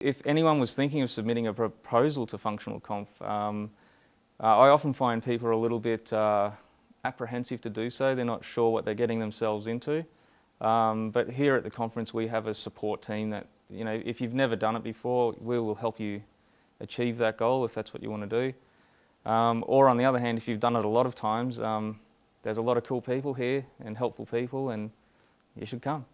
If anyone was thinking of submitting a proposal to Functional Conf, um, uh, I often find people are a little bit uh, apprehensive to do so. They're not sure what they're getting themselves into. Um, but here at the conference we have a support team that, you know, if you've never done it before, we will help you achieve that goal if that's what you want to do. Um, or on the other hand, if you've done it a lot of times, um, there's a lot of cool people here and helpful people and you should come.